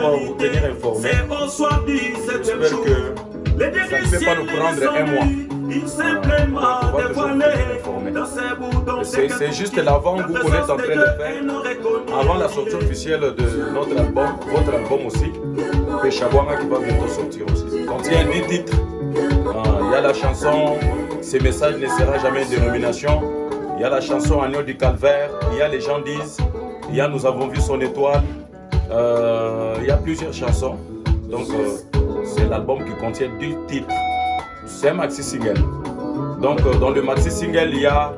va vous tenir informé. J'espère que ça ne peut pas nous prendre un mois. C'est juste l'avant-goût qu'on est en train de faire, avant la sortie officielle de notre album, votre album aussi, Péchabouana qui va bientôt sortir aussi. Contient 10 titres. Ah, il y a la chanson Ces messages ne sera jamais une dénomination. Il y a la chanson Agneau du Calvaire. Il y a Les gens disent. Il y a Nous avons vu son étoile. Euh, il y a plusieurs chansons. Donc, euh, c'est l'album qui contient 10 titres. C'est un maxi single. Donc, euh, dans le maxi single, il y a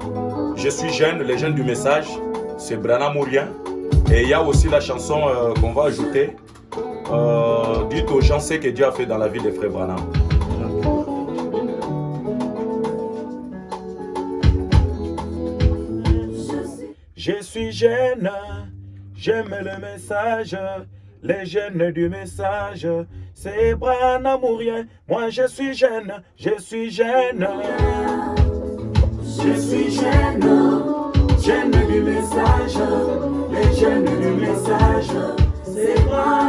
Je suis jeune, les jeunes du message. C'est Brana Mourien. Et il y a aussi la chanson qu'on va ajouter. dites aux gens ce que Dieu a fait dans la vie des frères Branham. Je suis jeune, j'aime le message, les jeunes du message. C'est Branamourien, moi je suis jeune, je suis jeune. Je suis jeune, jeune du message, les jeunes du message. C'est Branamourien.